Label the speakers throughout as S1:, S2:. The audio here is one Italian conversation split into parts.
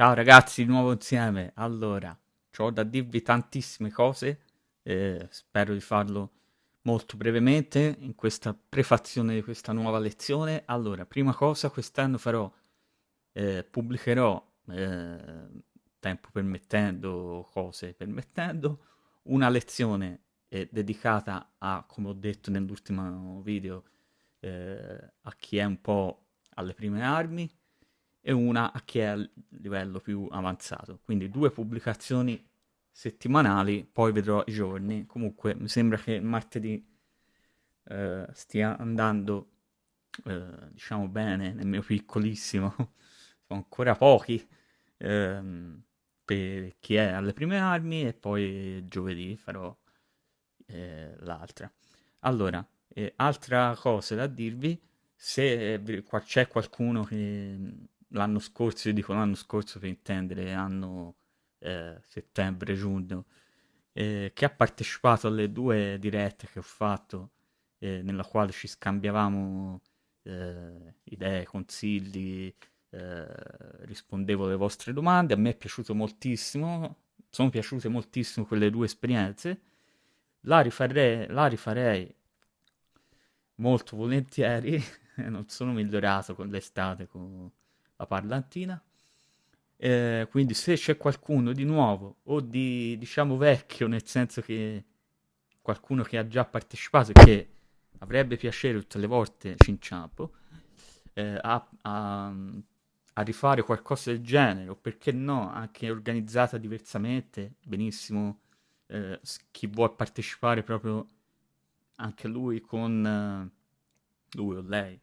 S1: Ciao ragazzi, di nuovo insieme. Allora, ho da dirvi tantissime cose, eh, spero di farlo molto brevemente in questa prefazione di questa nuova lezione. Allora, prima cosa, quest'anno farò, eh, pubblicherò, eh, tempo permettendo, cose permettendo, una lezione eh, dedicata a, come ho detto nell'ultimo video, eh, a chi è un po' alle prime armi, e una a chi è a livello più avanzato. Quindi due pubblicazioni settimanali, poi vedrò i giorni. Comunque mi sembra che martedì eh, stia andando, eh, diciamo bene, nel mio piccolissimo, sono ancora pochi ehm, per chi è alle prime armi e poi giovedì farò eh, l'altra. Allora, eh, altra cosa da dirvi, se c'è qualcuno che l'anno scorso, io dico l'anno scorso per intendere, anno eh, settembre-giugno, eh, che ha partecipato alle due dirette che ho fatto, eh, nella quale ci scambiavamo eh, idee, consigli, eh, rispondevo alle vostre domande, a me è piaciuto moltissimo, sono piaciute moltissimo quelle due esperienze, la rifarei, la rifarei molto volentieri, non sono migliorato con l'estate, con la parlantina. Eh, quindi se c'è qualcuno di nuovo o di diciamo vecchio, nel senso che qualcuno che ha già partecipato e che avrebbe piacere tutte le volte ci inciampo eh, a, a, a, rifare qualcosa del genere, o perché no, anche organizzata diversamente, benissimo, eh, chi vuole partecipare proprio anche lui con eh, lui o lei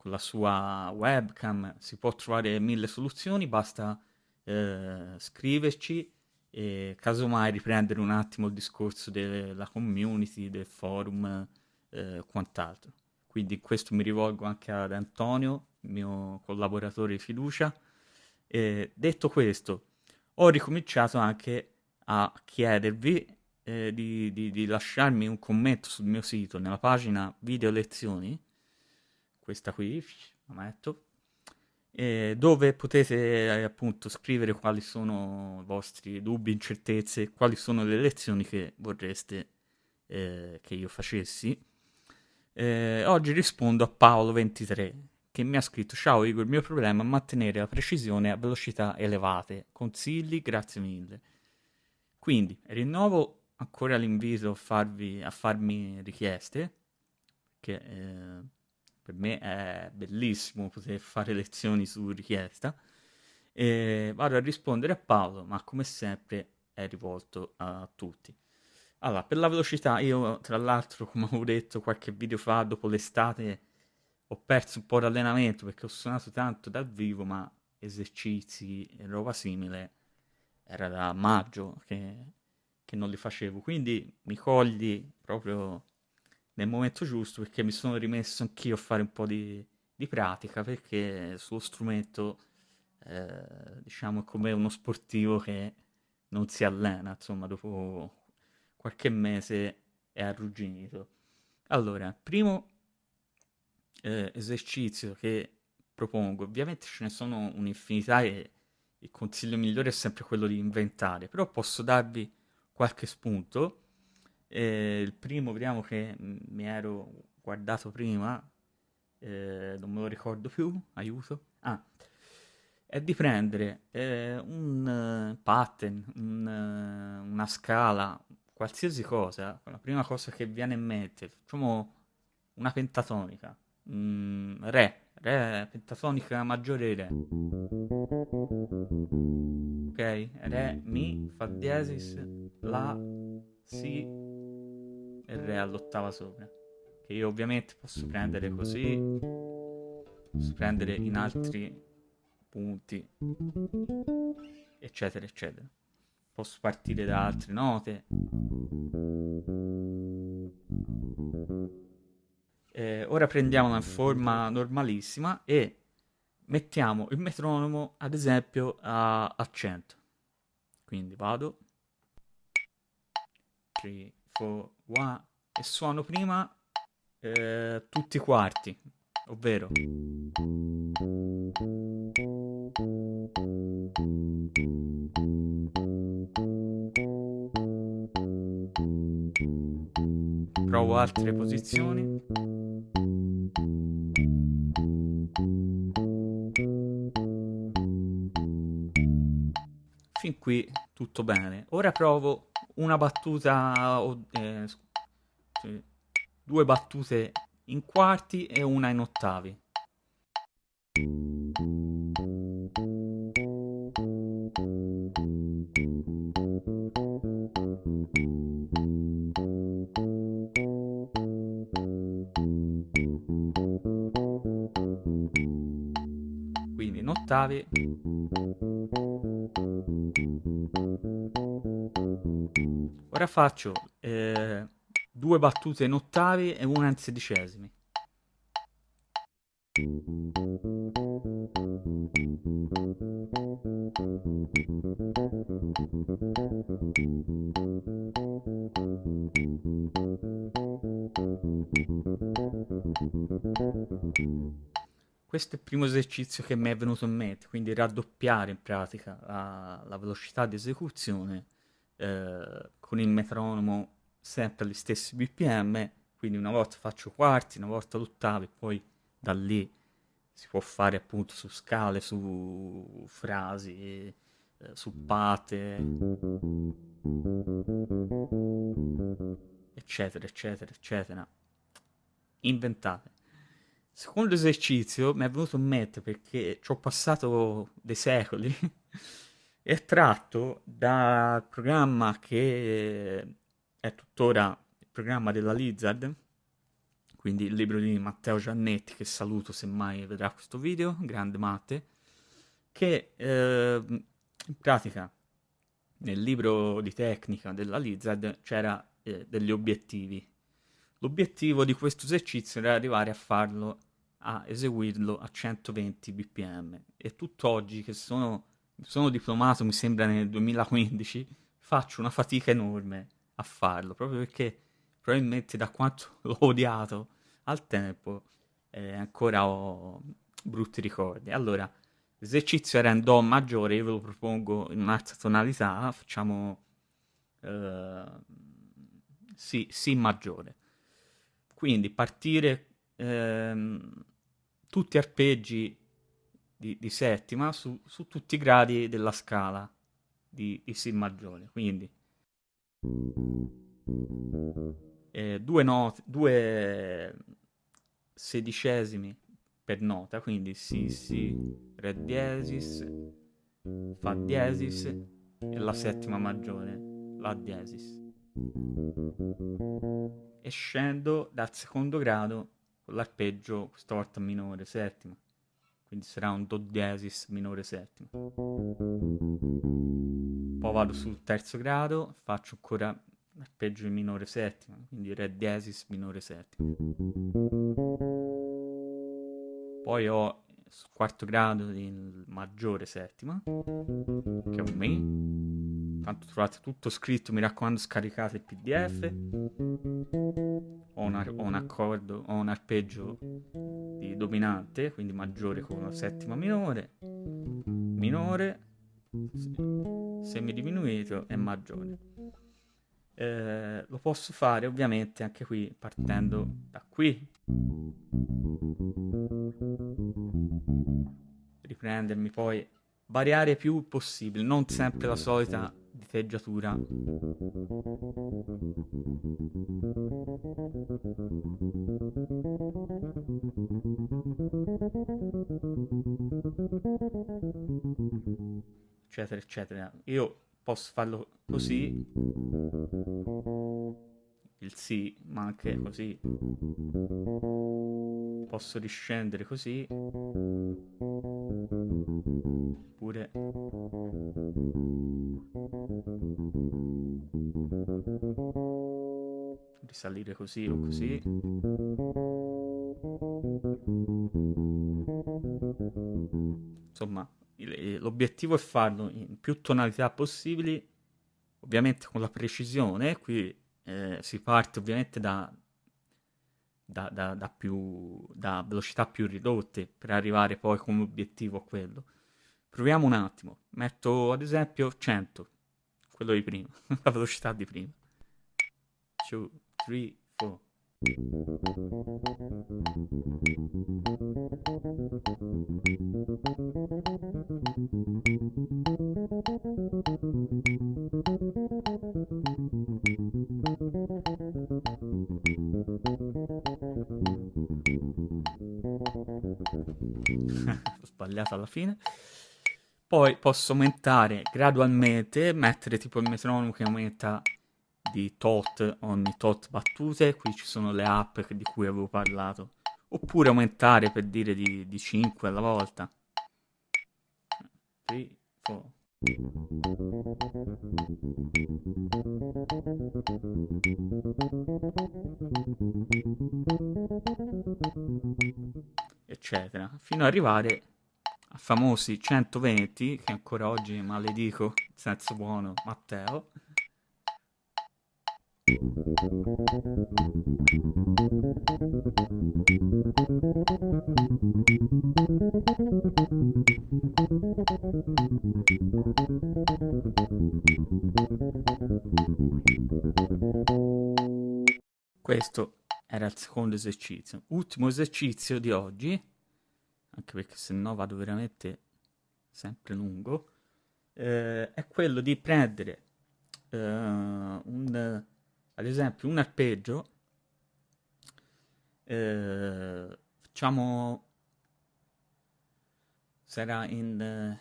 S1: con la sua webcam si può trovare mille soluzioni, basta eh, scriverci e casomai riprendere un attimo il discorso della community, del forum e eh, quant'altro. Quindi questo mi rivolgo anche ad Antonio, mio collaboratore di fiducia. E detto questo, ho ricominciato anche a chiedervi eh, di, di, di lasciarmi un commento sul mio sito, nella pagina video lezioni, questa qui, la metto, eh, dove potete eh, appunto scrivere quali sono i vostri dubbi, incertezze, quali sono le lezioni che vorreste eh, che io facessi. Oggi rispondo a Paolo23 che mi ha scritto Ciao Igor, il mio problema è mantenere la precisione a velocità elevate. Consigli? Grazie mille. Quindi rinnovo ancora l'invito a, farvi, a farmi richieste, che eh, per me è bellissimo poter fare lezioni su richiesta. E vado a rispondere a Paolo, ma come sempre è rivolto a tutti. Allora, per la velocità, io tra l'altro, come avevo detto qualche video fa, dopo l'estate ho perso un po' d'allenamento perché ho suonato tanto dal vivo, ma esercizi e roba simile era da maggio che, che non li facevo. Quindi mi cogli proprio nel momento giusto perché mi sono rimesso anch'io a fare un po' di, di pratica perché sullo strumento eh, diciamo è come uno sportivo che non si allena insomma dopo qualche mese è arrugginito. Allora primo eh, esercizio che propongo ovviamente ce ne sono un'infinità e il consiglio migliore è sempre quello di inventare però posso darvi qualche spunto eh, il primo, vediamo che mi ero guardato prima, eh, non me lo ricordo più, aiuto. Ah, è di prendere eh, un uh, pattern, un, uh, una scala, qualsiasi cosa, la prima cosa che viene in mente, facciamo una pentatonica, mm, re, re, pentatonica maggiore re. Ok, re, mi, fa diesis, la, si, e Re all'ottava sopra. Che io ovviamente posso prendere così, posso prendere in altri punti, eccetera, eccetera. Posso partire da altre note. Eh, ora prendiamo una forma normalissima e mettiamo il metronomo ad esempio a, a 100. Quindi vado 3, 4, 1 e suono prima eh, tutti i quarti, ovvero provo altre posizioni. Fin qui tutto bene. Ora provo una battuta eh, due battute in quarti e una in ottavi. Quindi in ottavi. Ora faccio eh, due battute in ottavi e una in sedicesimi. Questo è il primo esercizio che mi è venuto in mente, quindi raddoppiare in pratica la, la velocità di esecuzione eh, con il metronomo sempre agli stessi BPM, quindi una volta faccio quarti, una volta l'ottavi, poi da lì si può fare appunto su scale, su frasi, eh, su pate, eccetera, eccetera, eccetera. Inventate. Secondo esercizio mi è venuto in mente perché ci ho passato dei secoli è tratto dal programma che è tuttora il programma della Lizard, quindi il libro di Matteo Giannetti, che saluto se mai vedrà questo video, grande Matte, che eh, in pratica nel libro di tecnica della Lizard c'era eh, degli obiettivi. L'obiettivo di questo esercizio era arrivare a farlo, a eseguirlo a 120 bpm e tutt'oggi che sono, sono diplomato, mi sembra nel 2015, faccio una fatica enorme a farlo, proprio perché probabilmente da quanto l'ho odiato al tempo eh, ancora ho brutti ricordi. Allora, l'esercizio era in Do maggiore, io ve lo propongo in un'altra tonalità, facciamo eh, si, si maggiore. Quindi partire ehm, tutti arpeggi di, di settima su, su, tutti i gradi della scala di, di Si maggiore. Quindi eh, due note, due sedicesimi per nota, quindi Si, Si, Re diesis, Fa diesis e la settima maggiore, La diesis. E scendo dal secondo grado con l'arpeggio, questa volta minore, settima. Quindi sarà un Do diesis minore settima. Poi vado sul terzo grado, faccio ancora arpeggio in minore settima, quindi Re diesis minore settima. Poi ho sul quarto grado il maggiore settima, che è un Mi. Tanto trovate tutto scritto, mi raccomando scaricate il pdf. Ho, una, ho un accordo, ho un arpeggio di dominante, quindi maggiore con la settima minore, minore, semidiminuito e maggiore. Eh, lo posso fare ovviamente anche qui partendo da qui riprendermi poi variare più possibile non sempre la solita diteggiatura eccetera eccetera. Io posso farlo così il sì ma anche così posso riscendere così. Oppure risalire così o così. Insomma l'obiettivo è farlo in più tonalità possibili, ovviamente con la precisione, qui eh, si parte ovviamente da, da, da, da, più, da velocità più ridotte per arrivare poi come obiettivo a quello. Proviamo un attimo. Metto ad esempio 100, quello di prima, la velocità di prima. 2, 3, 4. Ho sbagliato alla fine. Poi posso aumentare gradualmente, mettere tipo il metronomo che aumenta di tot ogni tot battute, qui ci sono le app di cui avevo parlato, oppure aumentare per dire di, di 5 alla volta. 3, 4. eccetera, fino ad arrivare a famosi 120 che ancora oggi maledico senso buono Matteo questo era il secondo esercizio. Ultimo esercizio di oggi, anche perché se no vado veramente sempre lungo, eh, è quello di prendere eh, un, ad esempio un arpeggio, eh, facciamo, sarà in,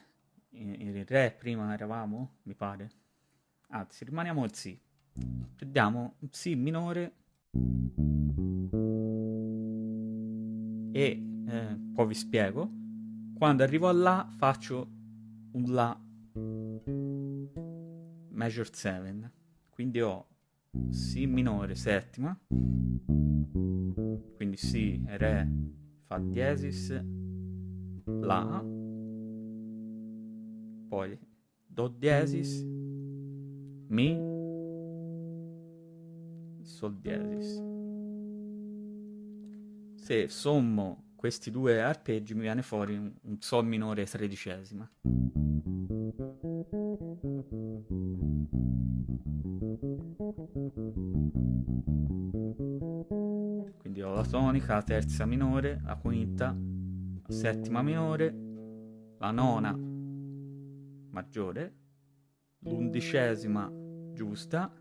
S1: in, in re prima eravamo, mi pare, anzi rimaniamo al si, prendiamo un si minore e eh, poi vi spiego. Quando arrivo a La faccio un La major 7, quindi ho Si minore settima, quindi Si, Re, Fa diesis, La, poi Do diesis, Mi, Sol diesis. Se sommo questi due arpeggi mi viene fuori un, un Sol minore tredicesima. Quindi ho la tonica, la terza minore, la quinta, la settima minore, la nona maggiore, l'undicesima giusta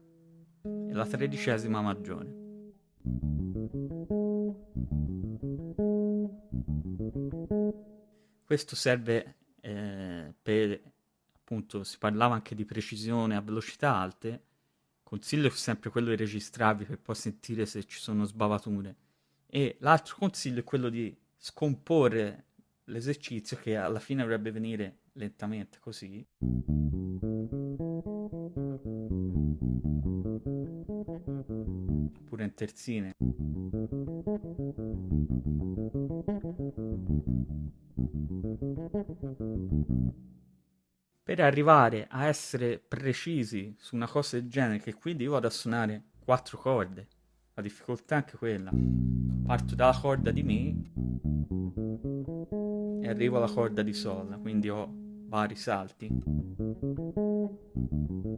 S1: e la tredicesima maggiore. Questo serve eh, per, appunto, si parlava anche di precisione a velocità alte, consiglio è sempre quello di registrarvi per poi sentire se ci sono sbavature. E l'altro consiglio è quello di scomporre l'esercizio che alla fine dovrebbe venire lentamente così. Pure in terzine. Per arrivare a essere precisi su una cosa del genere, che quindi io vado a suonare quattro corde, la difficoltà è anche quella. Parto dalla corda di Mi e arrivo alla corda di Sol, quindi ho vari salti.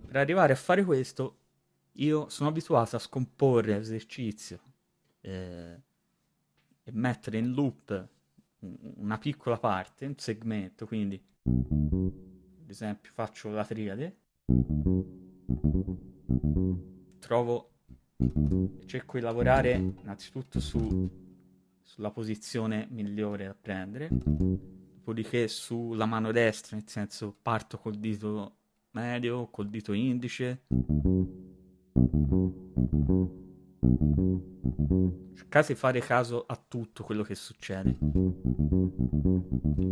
S1: Per arrivare a fare questo, io sono abituato a scomporre l'esercizio eh, e mettere in loop una piccola parte, un segmento, quindi ad esempio faccio la triade, trovo, cerco di lavorare innanzitutto su, sulla posizione migliore da prendere, dopodiché sulla mano destra, nel senso parto col dito medio, col dito indice, Cercate di fare caso a tutto quello che succede.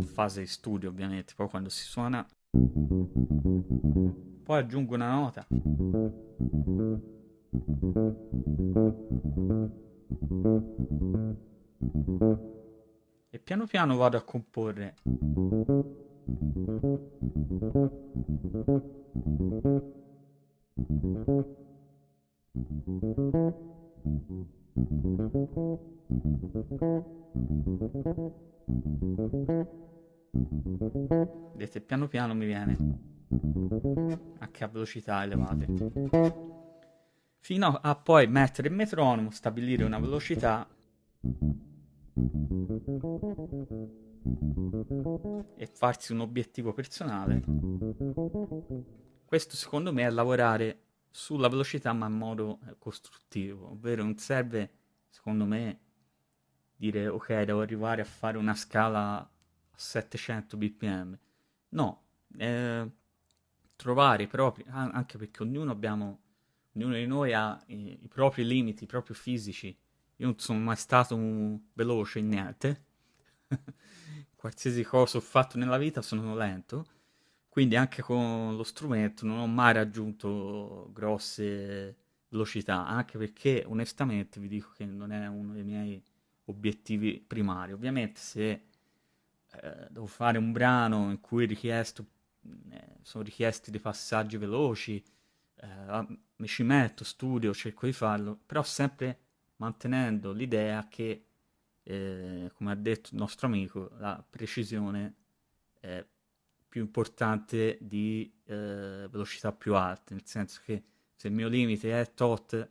S1: Fase di studio, ovviamente. Poi quando si suona... Poi aggiungo una nota. E piano piano vado a comporre. Vedete, piano piano mi viene anche a velocità elevate. Fino a poi mettere il metronomo, stabilire una velocità e farsi un obiettivo personale. Questo secondo me è lavorare sulla velocità ma in modo eh, costruttivo, ovvero non serve secondo me dire ok devo arrivare a fare una scala a 700 bpm no eh, trovare i propri anche perché ognuno abbiamo ognuno di noi ha i, i propri limiti i propri fisici. Io non sono mai stato veloce in niente. Qualsiasi cosa ho fatto nella vita sono lento quindi anche con lo strumento non ho mai raggiunto grosse velocità, anche perché onestamente vi dico che non è uno dei miei obiettivi primari. Ovviamente se eh, devo fare un brano in cui richiesto, eh, sono richiesti dei passaggi veloci, eh, mi ci metto, studio, cerco di farlo, però sempre mantenendo l'idea che, eh, come ha detto il nostro amico, la precisione è più importante di eh, velocità più alte, nel senso che se il mio limite è tot,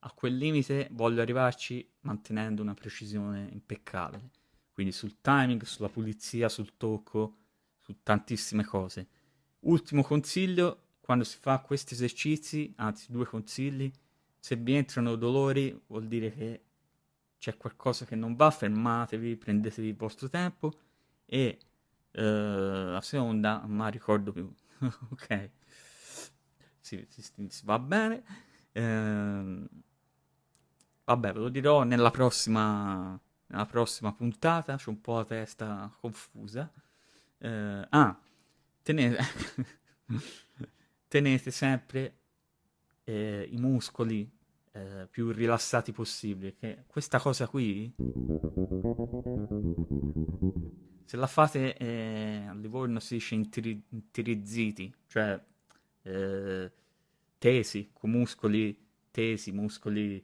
S1: a quel limite voglio arrivarci mantenendo una precisione impeccabile. Quindi sul timing, sulla pulizia, sul tocco, su tantissime cose. Ultimo consiglio, quando si fa questi esercizi, anzi due consigli, se vi entrano dolori vuol dire che c'è qualcosa che non va, fermatevi, prendetevi il vostro tempo e la seconda, ma ricordo più. ok. Si, si, si, va bene. Uh, vabbè, ve lo dirò nella prossima, nella prossima puntata. C'ho un po' la testa confusa. Uh, ah, tenete, tenete sempre eh, i muscoli eh, più rilassati possibile. Che questa cosa qui se la fate eh, a Livorno si dice intiri- intirizziti, cioè eh, tesi, con muscoli tesi, muscoli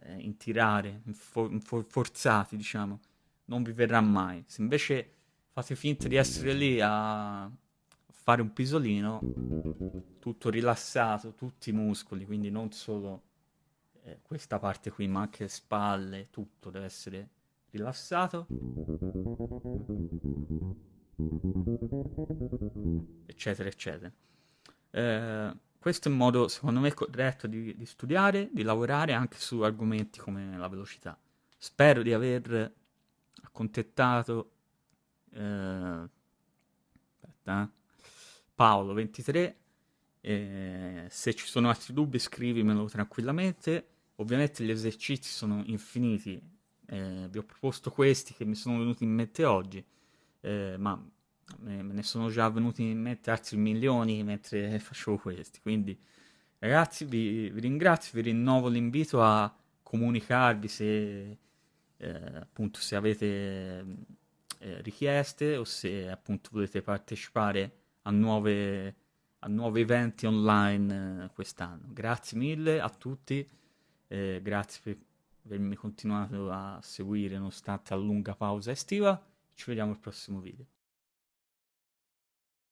S1: eh, in tirare, for- for- forzati, diciamo, non vi verrà mai. Se invece fate finta di essere lì a fare un pisolino, tutto rilassato, tutti i muscoli, quindi non solo eh, questa parte qui, ma anche le spalle, tutto deve essere rilassato, eccetera, eccetera. Eh, questo è un modo, secondo me, corretto di, di, studiare, di lavorare anche su argomenti come la velocità. Spero di aver accontentato eh, aspetta, eh, Paolo 23. Eh, se ci sono altri dubbi scrivimelo tranquillamente. Ovviamente gli esercizi sono infiniti eh, vi ho proposto questi che mi sono venuti in mente oggi, eh, ma me ne sono già venuti in mente altri milioni mentre facevo questi. Quindi, ragazzi, vi, vi ringrazio, vi rinnovo l'invito a comunicarvi se eh, appunto se avete eh, richieste o se appunto volete partecipare a nuove a nuovi eventi online eh, quest'anno. Grazie mille a tutti, eh, grazie per avermi continuato a seguire nonostante la lunga pausa estiva. Ci vediamo al prossimo video.